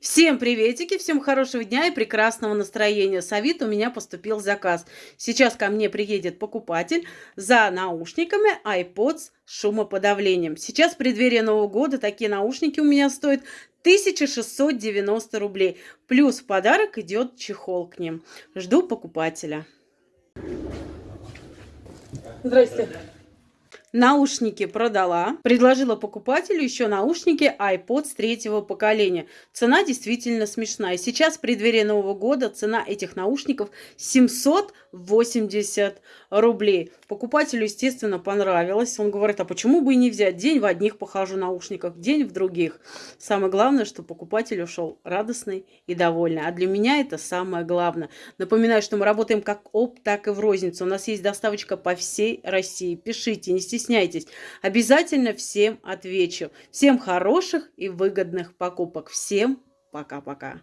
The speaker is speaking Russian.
Всем приветики, всем хорошего дня и прекрасного настроения. С Авито у меня поступил заказ. Сейчас ко мне приедет покупатель за наушниками iPods с шумоподавлением. Сейчас в преддверии Нового года такие наушники у меня стоят 1690 рублей. Плюс в подарок идет чехол к ним. Жду покупателя. Здрасте. Наушники продала. Предложила покупателю еще наушники iPods третьего поколения. Цена действительно смешная. Сейчас в преддверии Нового года цена этих наушников 780 рублей. Покупателю, естественно, понравилось. Он говорит, а почему бы и не взять? День в одних похожу наушниках, день в других. Самое главное, что покупатель ушел радостный и довольный. А для меня это самое главное. Напоминаю, что мы работаем как оп, так и в розницу. У нас есть доставочка по всей России. Пишите, не стесняйтесь стесняйтесь. Обязательно всем отвечу. Всем хороших и выгодных покупок. Всем пока-пока.